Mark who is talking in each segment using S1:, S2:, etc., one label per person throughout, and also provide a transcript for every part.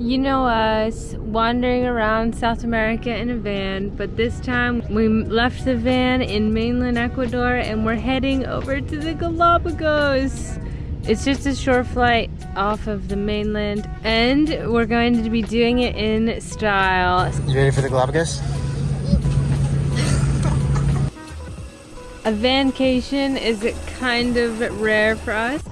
S1: You know us, wandering around South America in a van, but this time we left the van in mainland Ecuador and we're heading over to the Galapagos. It's just a short flight off of the mainland and we're going to be doing it in style.
S2: You ready for the Galapagos?
S1: A vancation is kind of rare for us.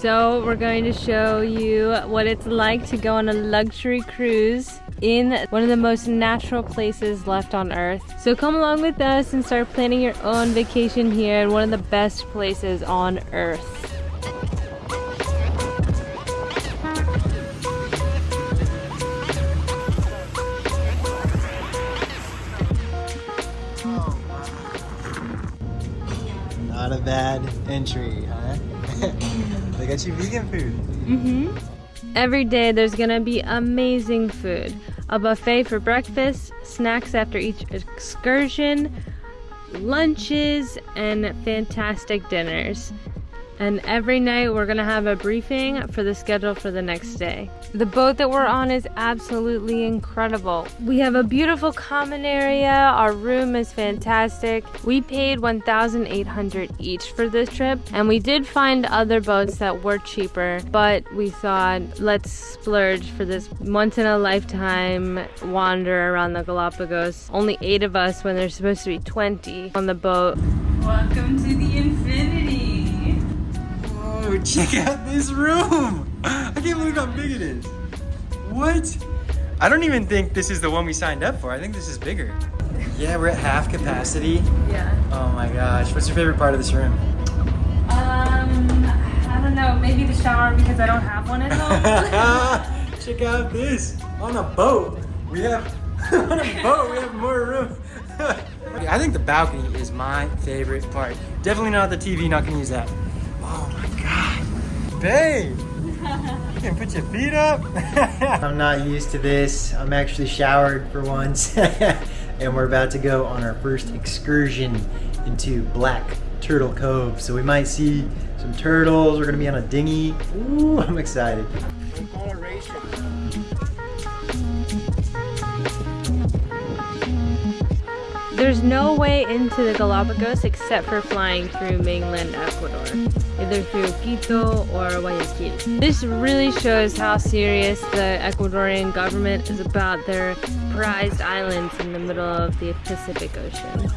S1: So we're going to show you what it's like to go on a luxury cruise in one of the most natural places left on earth. So come along with us and start planning your own vacation here in one of the best places on earth.
S2: Not a bad entry, huh? got you vegan food.
S1: Mm-hmm. Every day there's gonna be amazing food. A buffet for breakfast, snacks after each excursion, lunches, and fantastic dinners. And every night we're gonna have a briefing for the schedule for the next day. The boat that we're on is absolutely incredible. We have a beautiful common area. Our room is fantastic. We paid 1,800 each for this trip and we did find other boats that were cheaper, but we thought let's splurge for this once in a lifetime wander around the Galapagos. Only eight of us when there's supposed to be 20 on the boat. Welcome to.
S2: Whoa, check out this room. I can't believe how big it is. What? I don't even think this is the one we signed up for. I think this is bigger. Yeah, we're at half capacity.
S1: Yeah.
S2: Oh my gosh. What's your favorite part of this room?
S1: Um, I don't know. Maybe the shower because I don't have one at home.
S2: Check out this. On a boat. We have on a boat. We have more room. I think the balcony is my favorite part. Definitely not the TV. Not gonna use that. Babe. You can put your feet up. I'm not used to this. I'm actually showered for once. and we're about to go on our first excursion into Black Turtle Cove. So we might see some turtles. We're gonna be on a dinghy. Ooh, I'm excited.
S1: There's no way into the Galapagos except for flying through mainland Ecuador, either through Quito or Guayaquil. This really shows how serious the Ecuadorian government is about their prized islands in the middle of the Pacific Ocean.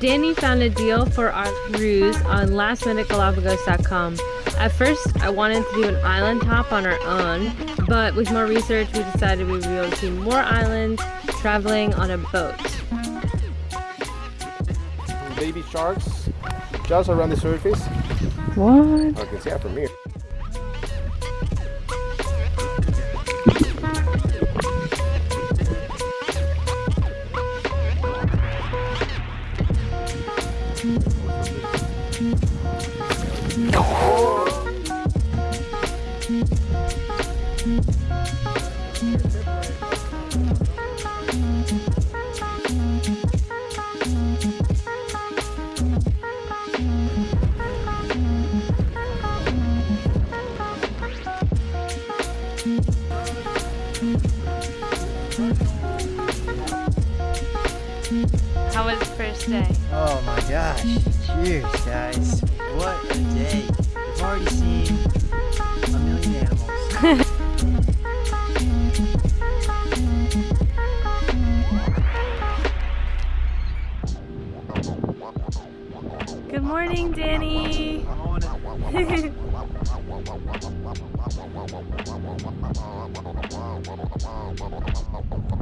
S1: Danny found a deal for our cruise on lastminutegalapagos.com. At first, I wanted to do an island hop on our own, but with more research, we decided we would be able to see more islands traveling on a boat.
S3: Baby sharks just around the surface.
S1: What?
S3: I can see it from here.
S1: Was day?
S2: Oh my gosh. Cheers, guys. What a day. We've already seen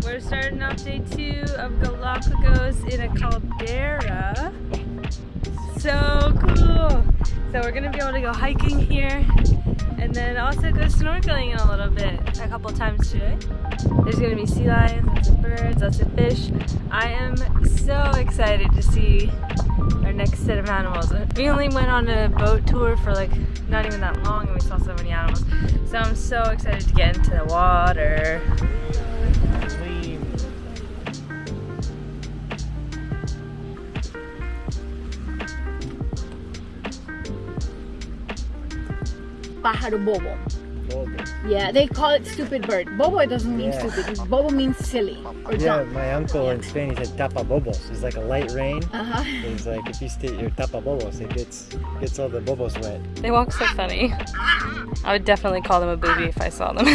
S1: We're starting off day two of Galapagos in a caldera. So cool. So we're gonna be able to go hiking here and then also go snorkeling in a little bit, a couple times today. There's gonna be sea lions, lots of birds, lots of fish. I am so excited to see next set of animals. We only went on a boat tour for like not even that long and we saw so many animals. So I'm so excited to get into the water.
S4: Pájaro bobo.
S2: Bobo.
S4: Yeah, they call it stupid bird. Bobo it doesn't mean
S2: Yeah.
S4: stupid. Bobo means silly or
S2: Yeah,
S4: dumb.
S2: my uncle in Spain, he said tapa bobos. It's like a light rain.
S4: Uh-huh.
S2: It's like if you stay your tapa bobos, it gets gets all the bobos wet.
S1: They walk so funny. I would definitely call them a booby if I saw them.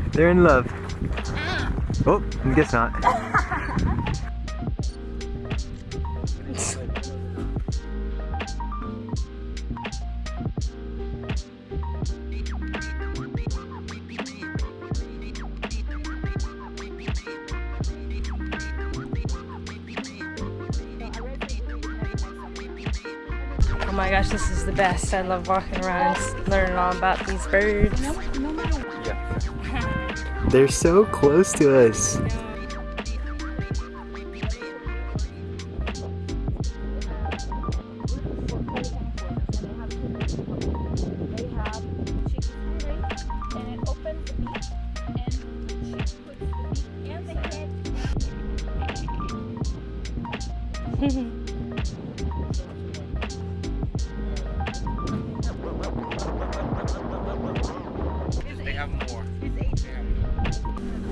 S2: They're in love. Oh, I guess not.
S1: My gosh, this is the best. I love walking around and learning all about these birds.
S2: They're so close to us.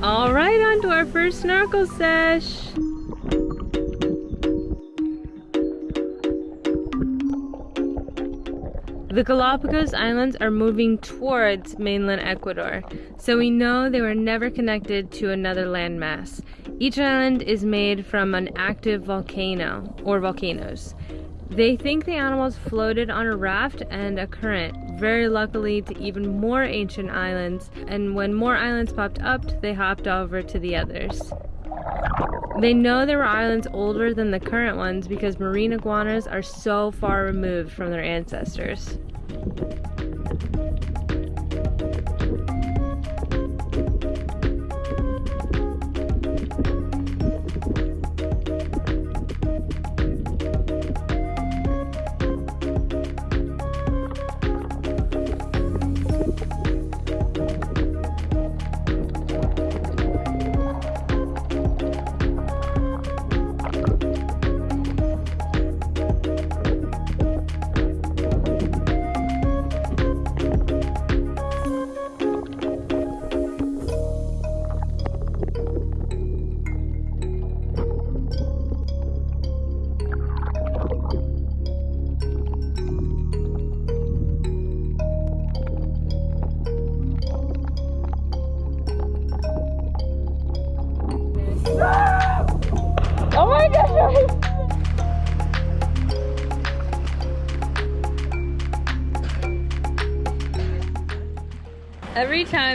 S1: All right, on to our first snorkel sesh. The Galapagos Islands are moving towards mainland Ecuador, so we know they were never connected to another landmass. Each island is made from an active volcano or volcanoes. They think the animals floated on a raft and a current, very luckily to even more ancient islands, and when more islands popped up, they hopped over to the others. They know there were islands older than the current ones because marine iguanas are so far removed from their ancestors.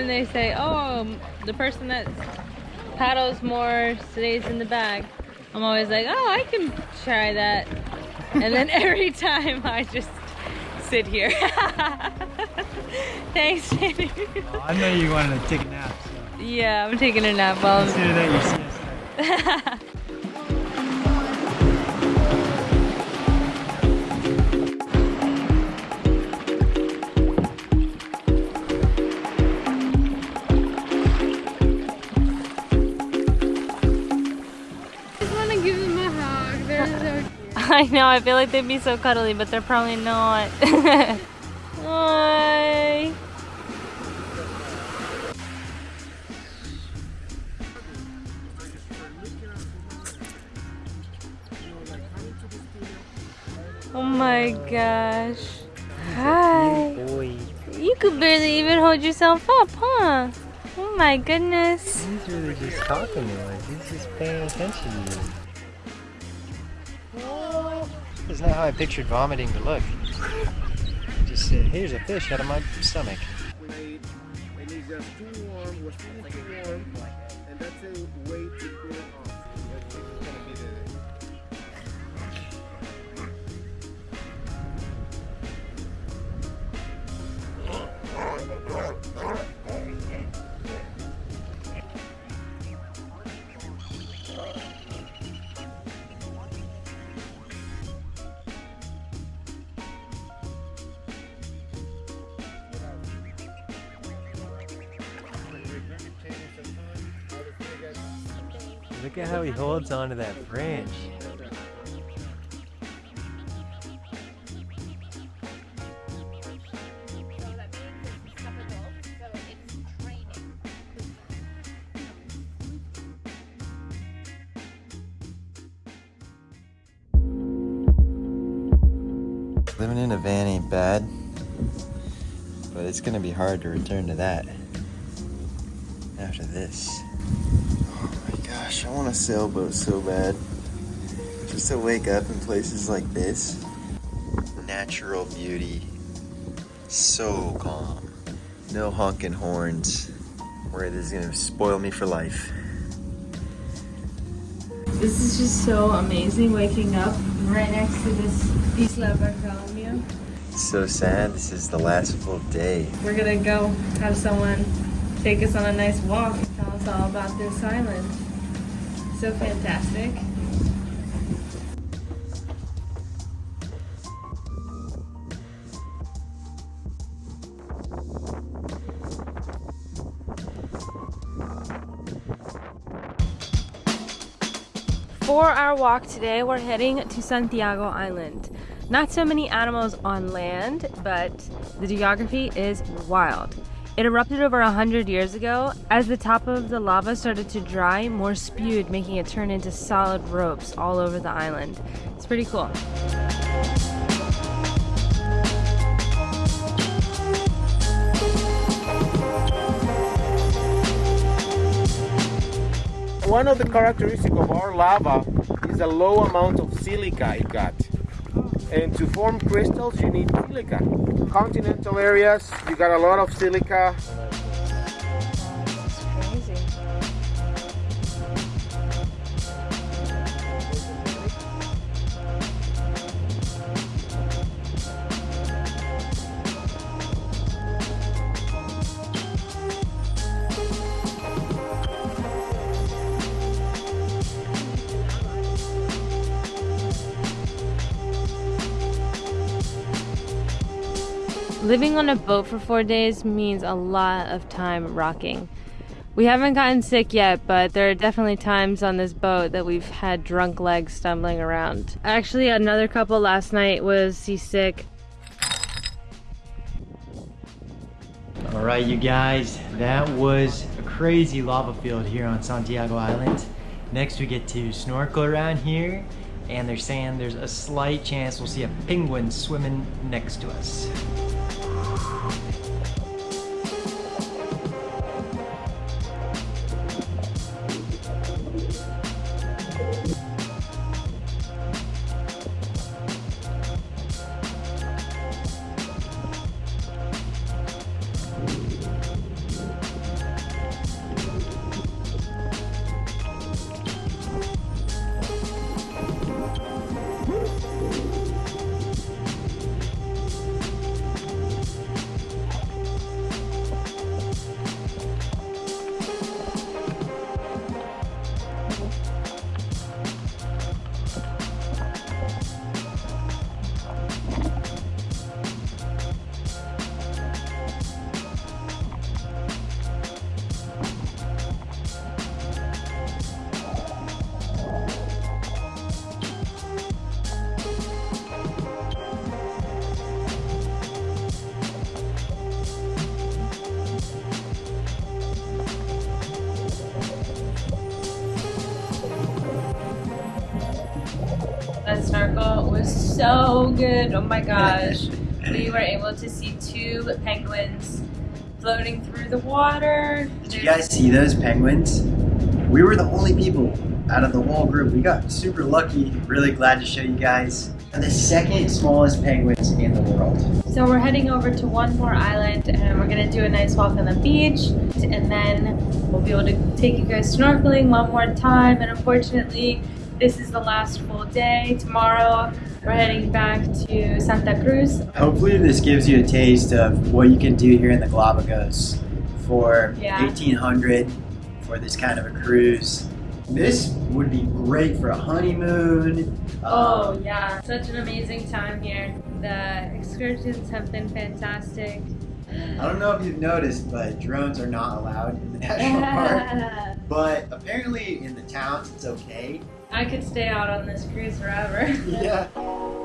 S1: Time they say, oh, um, the person that paddles more stays in the bag. I'm always like, oh, I can try that. And then every time I just sit here. Thanks, Jamie.
S2: Oh, I know you wanted to take a nap, so
S1: yeah, I'm taking a nap while I'm
S2: consider that your siesta.
S1: I know, I feel like they'd be so cuddly, but they're probably not. Hi. Oh my gosh. Hi. You could barely even hold yourself up, huh? Oh my goodness.
S2: he's really just talking to us. He's just paying attention to you. Not how I pictured vomiting to look. Just said, here's a fish out of my stomach. at how he holds onto that branch. Living in a van ain't bad, but it's gonna be hard to return to that after this. Gosh, I want a sailboat so bad. Just to wake up in places like this. Natural beauty. So calm. No honking horns. Where this is gonna spoil me for life.
S1: This is just so amazing waking up right next to this Isla Bartholomew.
S2: So sad. This is the last full day.
S1: We're gonna go have someone take us on a nice walk and tell us all about this island. So fantastic. For our walk today, we're heading to Santiago Island. Not so many animals on land, but the geography is wild. It erupted over 100 years ago. As the top of the lava started to dry, more spewed, making it turn into solid ropes all over the island. It's pretty cool.
S3: One of the characteristics of our lava is a low amount of silica it got. And to form crystals, you need silica. Continental areas, you got a lot of silica.
S1: Living on a boat for four days means a lot of time rocking. We haven't gotten sick yet, but there are definitely times on this boat that we've had drunk legs stumbling around. Actually, another couple last night was seasick.
S5: All right, you guys, that was a crazy lava field here on Santiago Island. Next, we get to snorkel around here, and they're saying there's a slight chance we'll see a penguin swimming next to us.
S1: That snorkel was so good. Oh my gosh. we were able to see two penguins floating through the water.
S2: Did you guys see those penguins? We were the only people out of the whole group. We got super lucky. Really glad to show you guys. They're the second smallest penguins in the world.
S1: So we're heading over to one more island and we're gonna do a nice walk on the beach and then we'll be able to take you guys snorkeling one more time and unfortunately this is the last full day. Tomorrow we're heading back to Santa Cruz.
S2: Hopefully this gives you a taste of what you can do here in the Galapagos for
S1: Yeah.
S2: 1800 for this kind of a cruise. This would be great for a honeymoon.
S1: Oh
S2: Um,
S1: yeah, such an amazing time here. The excursions have been fantastic.
S2: I don't know if you've noticed, but drones are not allowed in the national park. But apparently in the towns it's okay.
S1: I could stay out on this cruise forever.
S2: Yeah.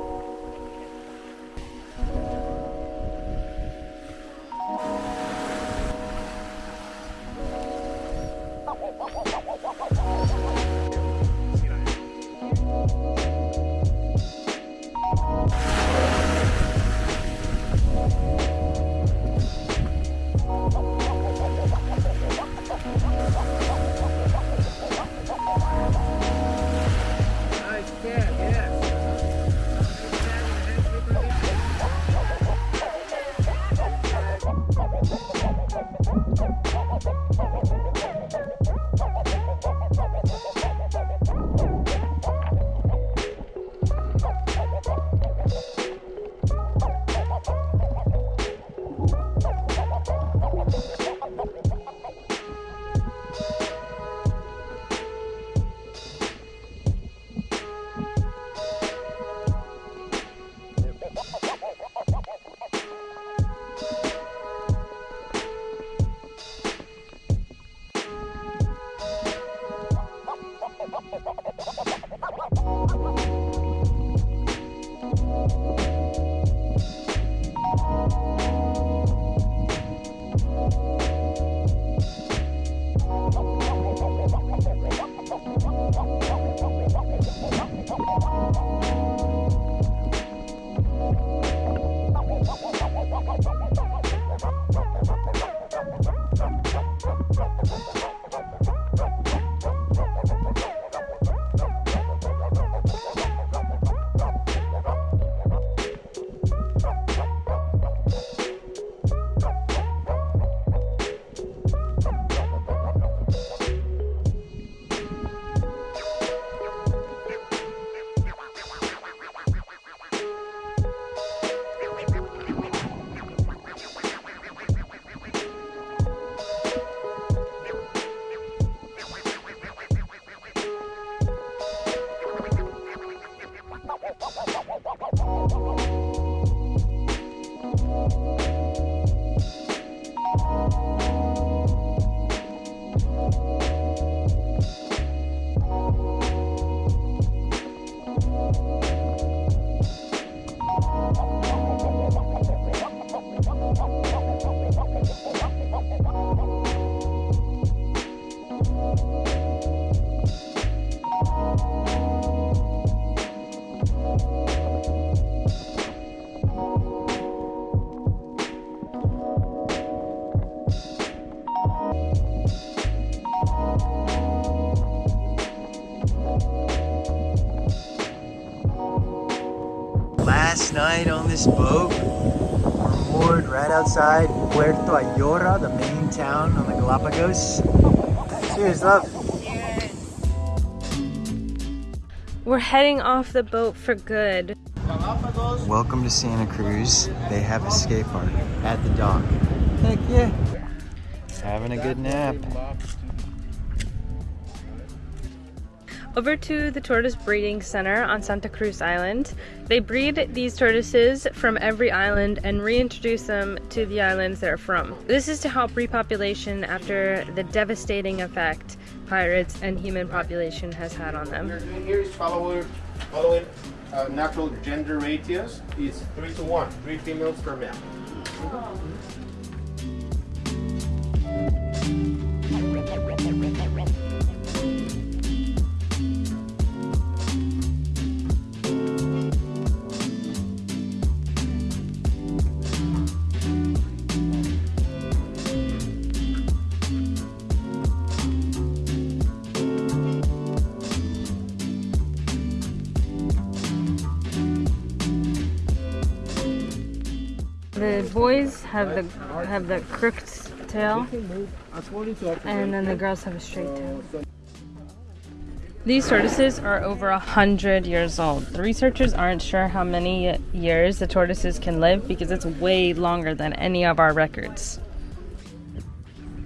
S2: this boat. We're moored right outside Puerto Ayora, the main town on the Galapagos. Cheers, love.
S1: We're heading off the boat for good.
S2: Welcome to Santa Cruz. They have a skate park at the dock. Heck yeah. Having a good nap.
S1: Over to the Tortoise Breeding Center on Santa Cruz Island. They breed these tortoises from every island and reintroduce them to the islands they're from. This is to help repopulation after the devastating effect pirates and human population has had on them.
S3: Here is following, following uh, natural gender ratios is three to one, three females per male.
S1: The boys have the have the crooked tail, and then the girls have a straight tail. These tortoises are over a hundred years old. The researchers aren't sure how many years the tortoises can live because it's way longer than any of our records.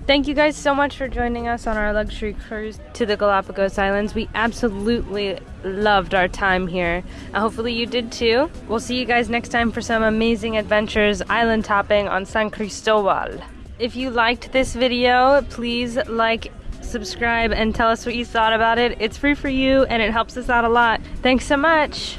S1: Thank you guys so much for joining us on our luxury cruise to the Galapagos Islands. We absolutely loved our time here. And hopefully you did too. We'll see you guys next time for some amazing adventures island topping on San Cristobal. If you liked this video, please like, subscribe, and tell us what you thought about it. It's free for you and it helps us out a lot. Thanks so much.